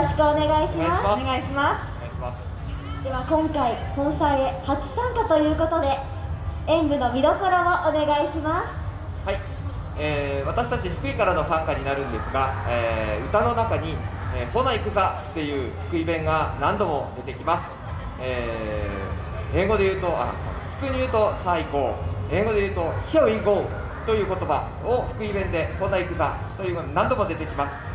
ろしくお願いします。お願いします。では今回本祭へ初参加ということで演舞の見どころをお願いします。はい、えー私たち福井からの参加になるんですが、えー歌の中に「えー、ほな行くざ」っていう福井弁が何度も出てきます、えー英語で言うとあ福に言うと「さあ行こう」英語で言うと「Here we go」という言葉を福井弁で「ほな行くざ」というのが何度も出てきます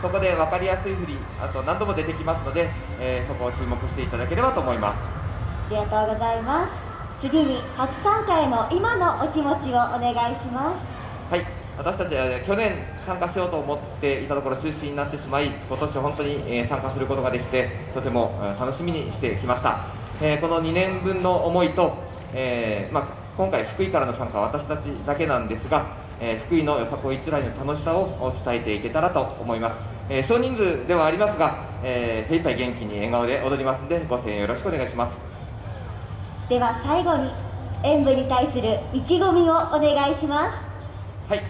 そこで分かりやすい振りあと何度も出てきますので、えーそこを注目していただければと思います。ありがとうございます。次に初参加への今のお気持ちをお願いします。はい、私たちは去年参加しようと思っていたところ中止になってしまい今年本当にえー参加することができてとてもえー楽しみにしてきました、えーこの2年分の思いと、えーまあ、今回福井からの参加は私たちだけなんですが、えー福井のよさこい一来の楽しさを伝えていけたらと思います、えー少人数ではありますが、えー、精一杯元気に笑顔で踊りますのでご声援よろしくお願いします。では最後に演舞に対する意気込みをお願いします。はい、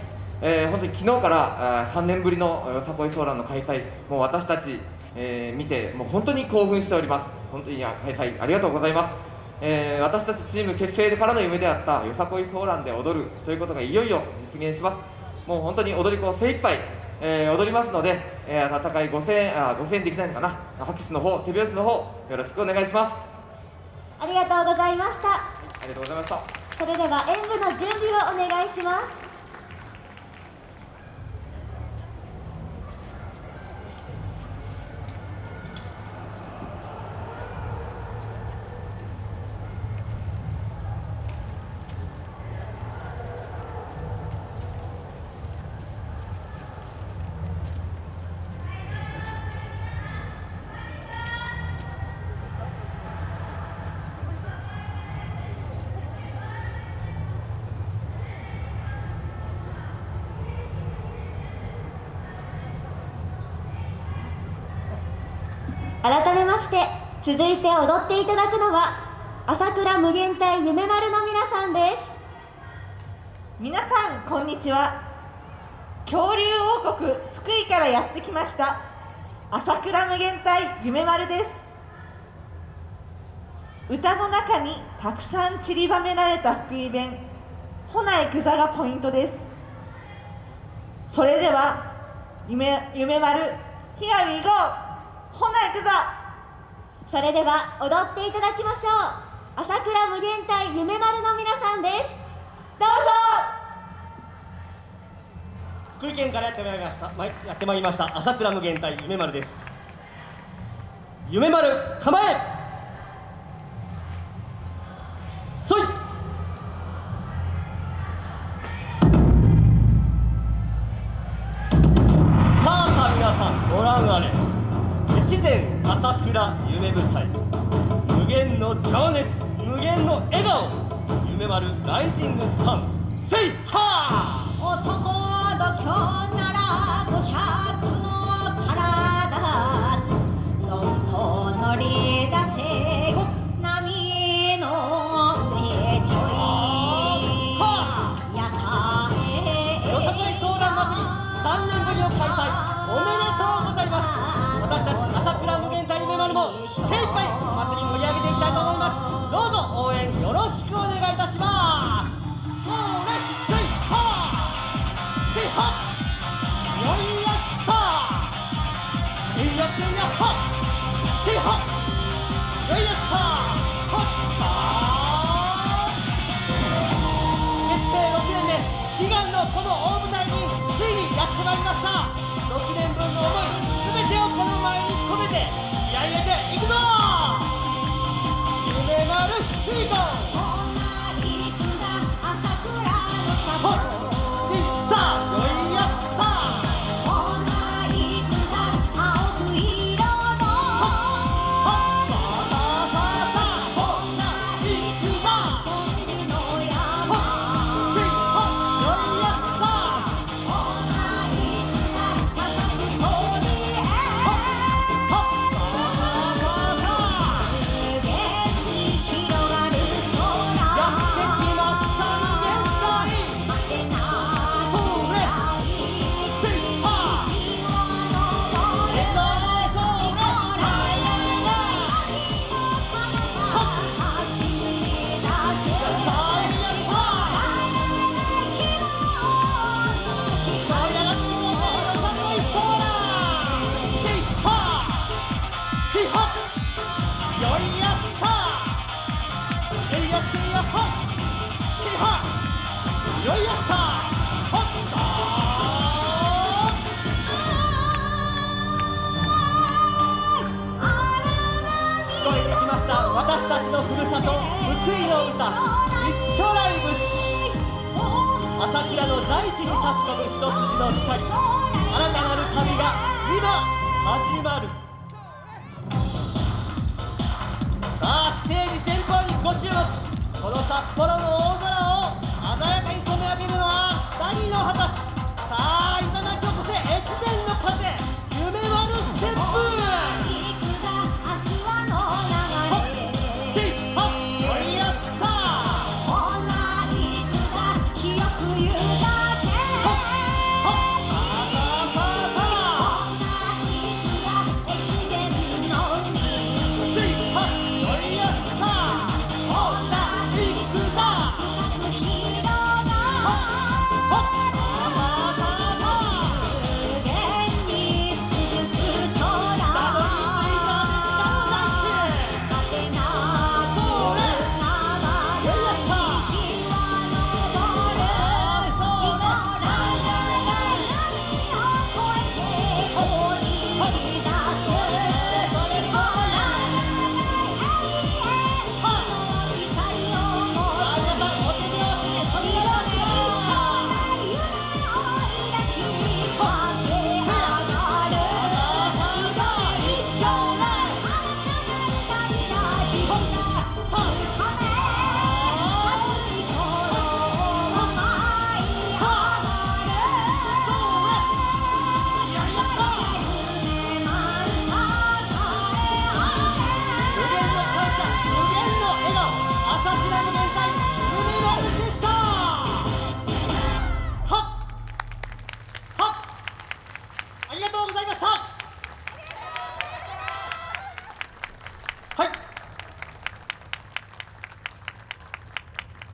えー本当に昨日からあー3年ぶりのよさこいソーランの開催、もう私たち、えー見て、もう本当に興奮しております、本当にあ開催ありがとうございます、えー私たちチーム結成からの夢であったよさこいソーランで踊るということがいよいよ実現します、もう本当に踊り子精一杯、えー踊りますので、えー温かいご声援あーご声援できないのかな、拍手の方手拍子の方よろしくお願いします。ありがとうございました。ありがとうございました。それでは演舞の準備をお願いします改めまして続いて踊っていただくのは朝倉無限大夢丸の皆さんです。皆さんこんにちは。恐竜王国福井からやってきました朝倉無限大夢丸です。歌の中にたくさん散りばめられた福井弁「ほないくざ」がポイントです。それでは夢夢丸「Here we go! ほないくざ」それでは踊っていただきましょう。朝倉無限大夢丸の皆さんです。どうぞ。福井県からやってまいりました。やってまいりました。朝倉無限大夢丸です。夢丸構え無限の情熱無限の笑顔夢丸ライジングサンセイハー!男土俵ならいの歌一丁ライブし朝倉の大地に差し込む一筋の光新たなる旅が今始まる。